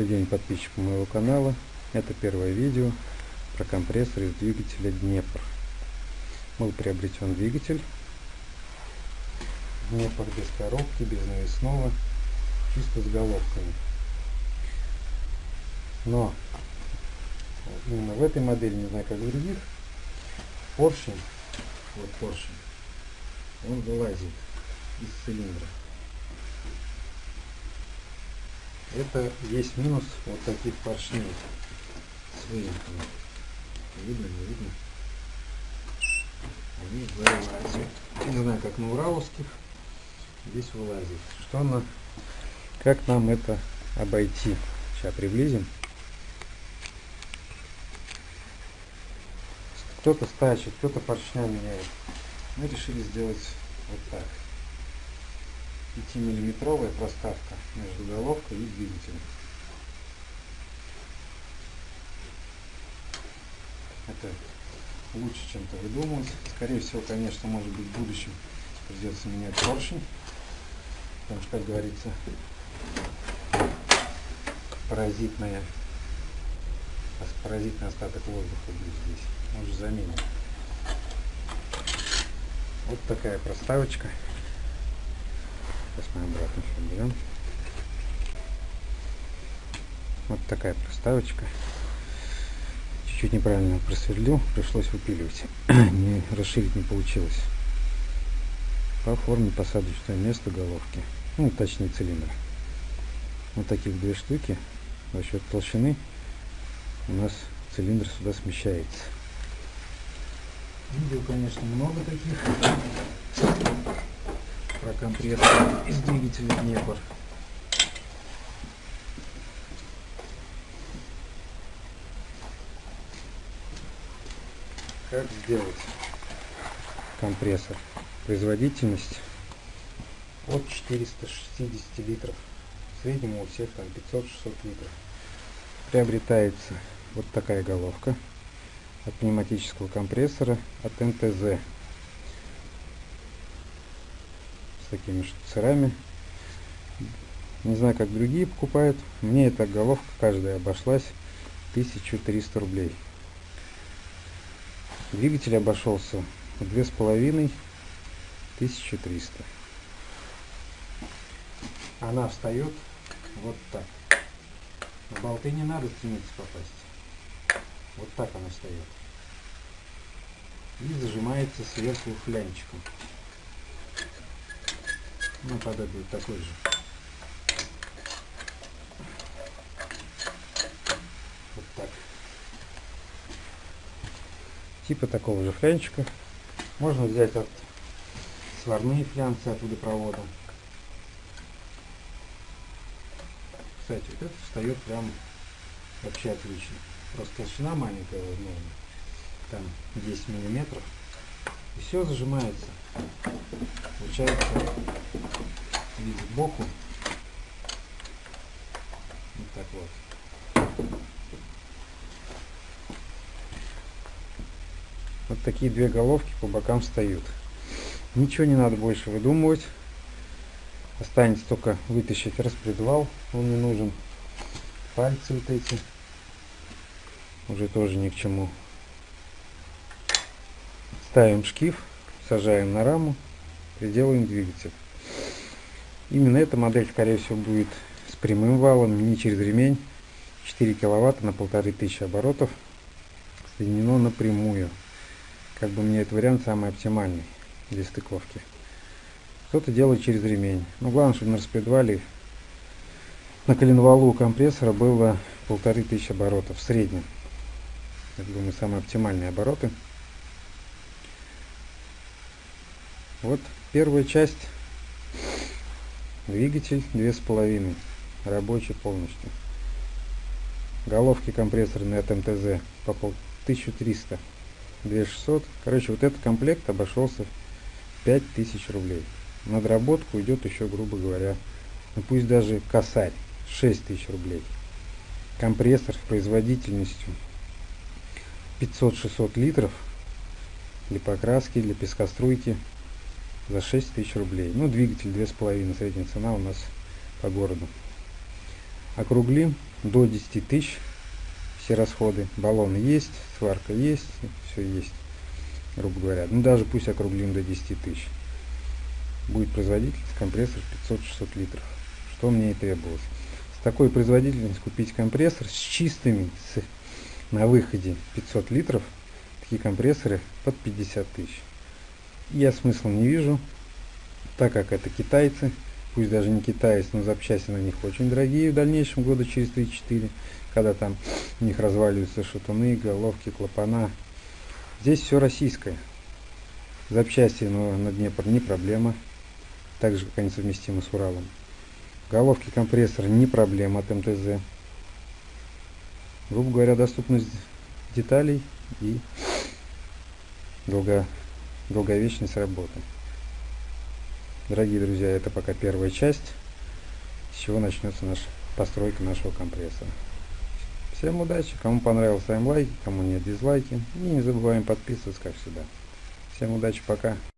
Добрый день подписчикам моего канала. Это первое видео про компрессор из двигателя Днепр. Был приобретен двигатель Днепр без коробки, без навесного, чисто с головками. Но именно в этой модели, не знаю как в других, поршень, вот поршень, он вылазит из цилиндра. Это есть минус вот таких поршней с выемками. Видно, не видно? Они вылазят. Не знаю, как на ураловских. Здесь вылазит. Что на... Как нам это обойти? Сейчас приблизим. Кто-то стачит, кто-то поршня меняет. Мы решили сделать вот так. 5-миллиметровая проставка между головкой и двигателем. Это лучше чем-то выдумывать. Скорее всего, конечно, может быть в будущем придется менять поршень. Потому что, как говорится, паразитная паразитный остаток воздуха будет здесь. Может заменим. Вот такая проставочка. Сейчас мы обратно все берем. Вот такая проставочка. Чуть-чуть неправильно просверлил, пришлось выпиливать. не расширить не получилось. По форме посадочное место головки. Ну, точнее цилиндр. Вот таких две штуки. За счет толщины у нас цилиндр сюда смещается. Видео, конечно, много таких про компрессор из двигателя Днепр. Как сделать компрессор? Производительность от 460 литров. В среднем у всех там 500-600 литров. Приобретается вот такая головка от пневматического компрессора от НТЗ. Такими штуцерами. Не знаю, как другие покупают. Мне эта головка каждая обошлась 1300 рублей. Двигатель обошелся с половиной 1300. Она встает вот так. На болты не надо стремиться попасть. Вот так она встает. И зажимается сверху флянчиком. Ну, тогда такой же. Вот так. Типа такого же флянчика. Можно взять от сварные флянцы от водопровода. Кстати, вот это встает прям вообще отлично. Просто толщина маленькая возможно. Там 10 миллиметров. И все зажимается. Получается вид сбоку. Вот так вот. Вот такие две головки по бокам встают. Ничего не надо больше выдумывать. Останется только вытащить распредвал. Он не нужен. Пальцы вот эти. Уже тоже ни к чему. Ставим шкив, сажаем на раму, приделаем двигатель. Именно эта модель, скорее всего, будет с прямым валом, не через ремень. 4 киловатта на полторы тысячи оборотов соединено напрямую. Как бы мне этот вариант самый оптимальный для стыковки. Кто-то делает через ремень. Но главное, чтобы на распредвале на коленвалу компрессора было полторы тысячи оборотов в среднем. Это, думаю, самые оптимальные обороты. Вот первая часть Двигатель 2,5. Рабочий полностью. Головки компрессорные от МТЗ по 1300. 2600. Короче, вот этот комплект обошелся 5000 рублей. На доработку идет еще, грубо говоря, ну пусть даже косарь. 6000 рублей. Компрессор с производительностью 500-600 литров для покраски, для пескоструйки за 6 тысяч рублей. Ну, двигатель 2,5, средняя цена у нас по городу. Округлим до 10 тысяч все расходы. Баллон есть, сварка есть, все есть, грубо говоря. Ну даже пусть округлим до 10 тысяч. Будет производительность компрессор 500-600 литров, что мне и требовалось. С такой производительностью купить компрессор с чистыми, с, на выходе 500 литров, такие компрессоры под 50 тысяч. Я смысла не вижу, так как это китайцы, пусть даже не китайцы, но запчасти на них очень дорогие в дальнейшем года через 3-4, когда там у них разваливаются шатуны, головки, клапана. Здесь все российское. Запчасти но на Днепр не проблема, так же как они совместимы с Уралом. Головки компрессора не проблема от МТЗ. Грубо говоря, доступность деталей и долго, долговечность работы. Дорогие друзья, это пока первая часть, с чего начнется наша постройка нашего компрессора. Всем удачи, кому понравилось, ставим лайки, кому нет дизлайки. И не забываем подписываться, как всегда. Всем удачи, пока.